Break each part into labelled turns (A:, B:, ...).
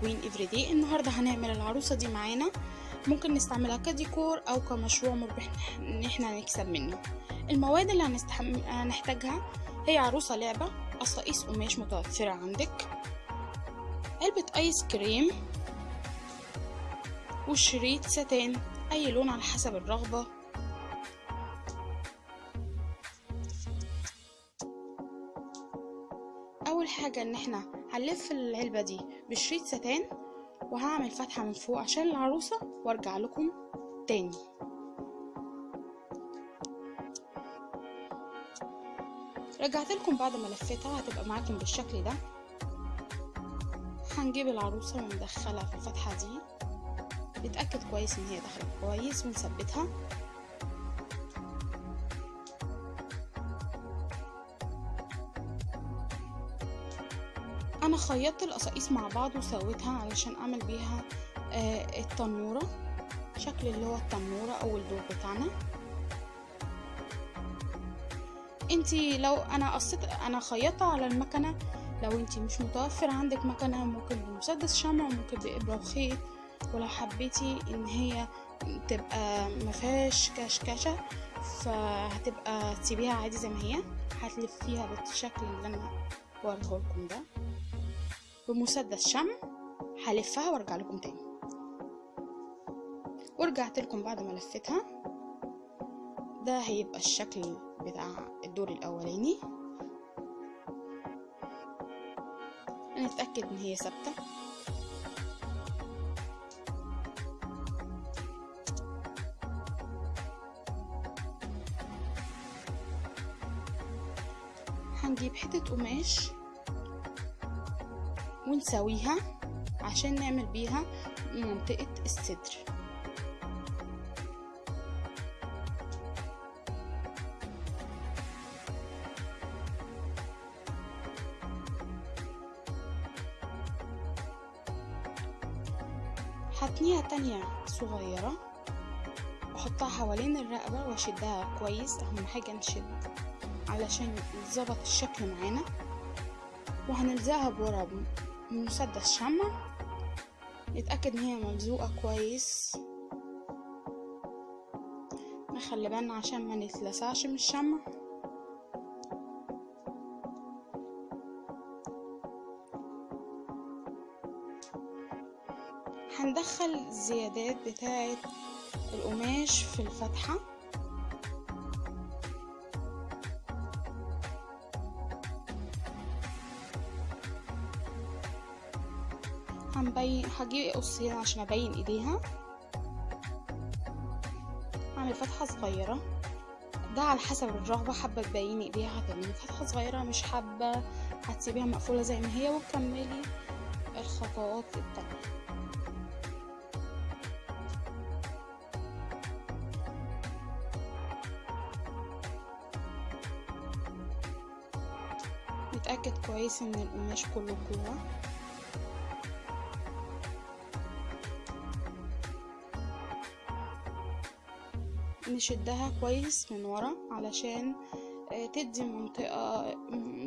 A: كوين افريدي النهاردة هنعمل العروسة دي معانا. ممكن نستعملها كديكور أو كمشروع مربح إن إحنا نكسب منه. المواد اللي. هنحتاجها هي عروسة لعبة قصاقيس قماش متوفرة عندك علبة آيس كريم وشريط ستان أي لون على حسب الرغبة. أول حاجة إن إحنا هنلف العلبة دي بشريط ستان وهعمل فتحة من فوق عشان العروسة وأرجع لكم تاني. رجعت لكم بعد ما لفيتها هتبقى معاكم بالشكل ده. هنجيب العروسة وندخلها في الفتحة دي. نتأكد كويس إن هي دخلت كويس ونثبتها. أنا خيطت القصاقيس مع بعض وسويتها علشان أعمل بيها آه التنورة شكل اللي هو التنورة أو الدور بتاعنا. انتي لو أنا قصيت أنا خيطت على المكنة لو انتي مش متوفر عندك مكنة ممكن بمسدس شمع وممكن بإبرة وخيط. ولو حبيتي إن هي تبقى مفيهاش كشكشة فهتبقى تسيبيها عادي زي ما هي. هتلفيها بالشكل اللي أنا وريه لكم ده. بمسدس شمع هلفها وارجع لكم تاني. ورجعت لكم بعد ما لفتها. ده هيبقى الشكل بتاع الدور الأولاني. نتاكد إن هي ثابتة. هنجيب حتة قماش. ونسويها عشان نعمل بيها منطقة الصدر. هتنيها تانية صغيرة واحطها حوالين الرقبة واشدها كويس أهم حاجة نشد علشان يتظبط الشكل معانا. وهنلزقها بورا بمسدس شمع نتأكد إن هي ملزوقة كويس. نخلي بالنا عشان ما نتلسعش من الشمع هندخل الزيادات بتاعة القماش في الفتحة. هنبين هجيب قصين عشان أبين إيديها. أعمل فتحة صغيرة. ده على حسب الرغبة حابة تبيني إيديها هتعملي فتحة صغيرة مش حابة هتسيبيها مقفولة زي ما هي وتكملي الخطوات التانية. نتأكد كويس إن القماش كله جوه نشدها كويس من ورا علشان تدي منطقة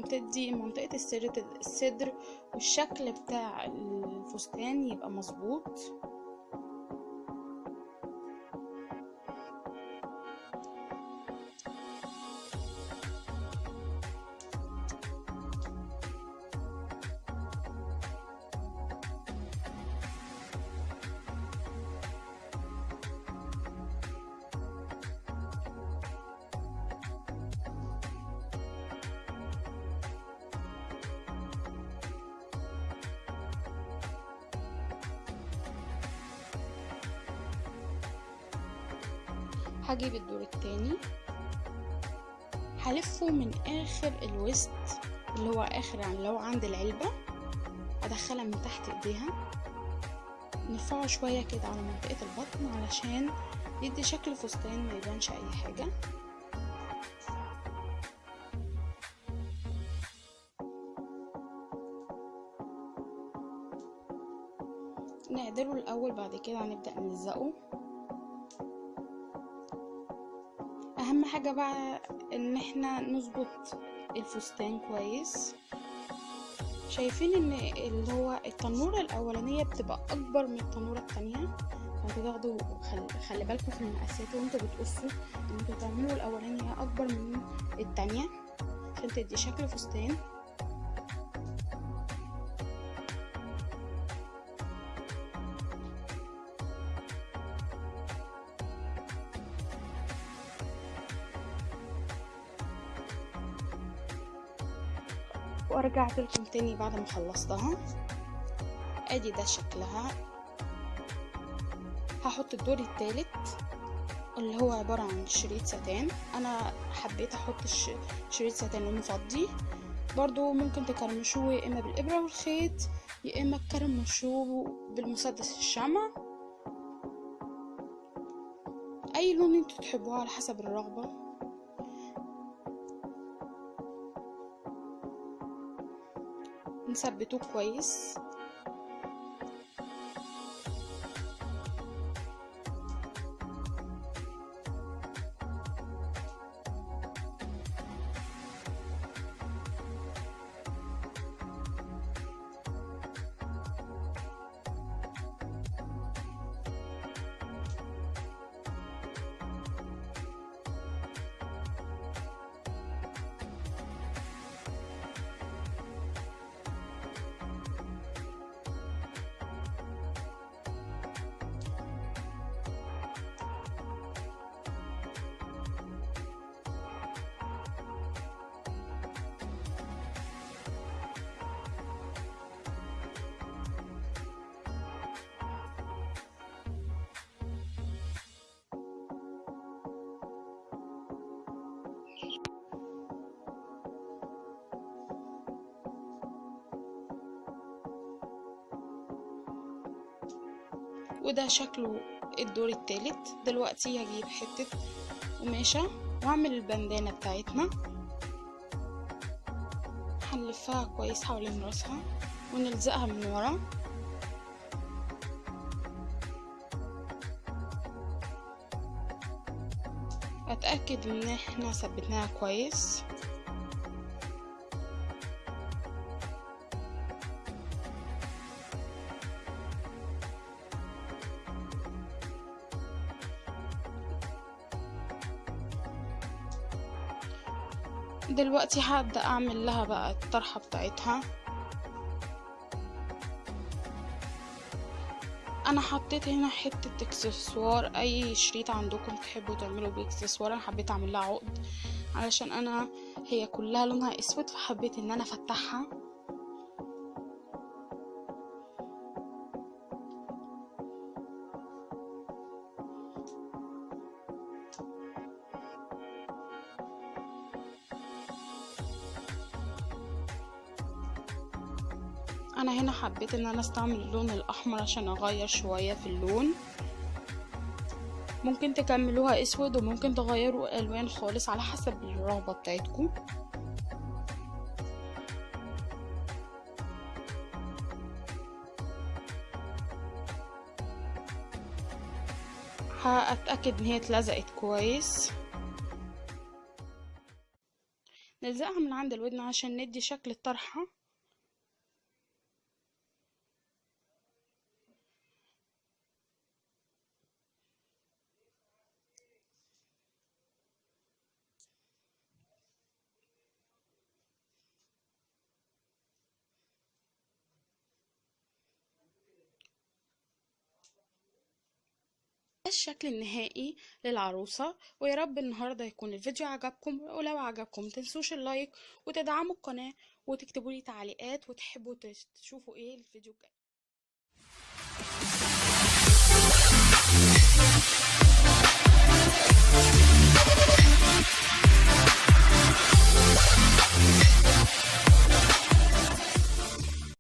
A: تدي منطقة الصدر الصدر والشكل بتاع الفستان يبقى مظبوط. هجيب الدور التاني. هلفه من آخر الوسط اللي هو آخر يعني لو عند العلبة. أدخلها من تحت إيديها. نرفعه شوية كده على منطقة البطن علشان يدي شكل فستان ما يبانش أي حاجة. نعدله الأول بعد كده هنبدأ نلزقه. حاجة بقى إن إحنا نظبط الفستان كويس. شايفين إن اللي هو التنورة الأولانية بتبقى أكبر من التنورة التانية. فأنتوا تاخدوا خل... خلي بالكم في المقاسات وانتوا بتقصوا إن أنتوا تعملوا الأولانية أكبر من التانية عشان تدي شكل فستان. ورجعت لكم تاني بعد ما خلصتها. أدي ده شكلها. هحط الدور التالت اللي هو عبارة عن شريط ستان أنا حبيت أحط شريط ستان لونه فضي برضو ممكن تكرمشوه يا إما بالإبرة والخيط يا إما تكرمشوه بالمسدس الشمع. أي لون أنتوا تحبوه على حسب الرغبة. نثبتوه كويس. وده شكله الدور التالت. دلوقتي هجيب حتة قماشة وأعمل البندانة بتاعتنا. هنلفها كويس حوالين راسها ونلزقها من ورا. أتأكد إن إحنا ثبتناها كويس. دلوقتي هبدأ أعمل لها بقى الطرحة بتاعتها. أنا حطيت هنا حتة إكسسوار. أي شريط عندكم تحبوا تعملوا بيه إكسسوار أنا حبيت أعمل لها عقد علشان أنا هي كلها لونها أسود فحبيت إن أنا أفتحها. أنا هنا حبيت إن أنا أستعمل اللون الأحمر عشان أغير شوية في اللون. ممكن تكملوها أسود وممكن تغيروا ألوان خالص على حسب الرغبة بتاعتكم. هتأكد إن هي اتلزقت كويس. نلزقها من عند الودن عشان ندي شكل الطرحة. الشكل النهائي للعروسة ويا رب النهاردة يكون الفيديو عجبكم ولو عجبكم تنسوش اللايك وتدعموا القناة وتكتبوا لي تعليقات وتحبوا تشوفوا إيه الفيديو الجاي We'll be right back.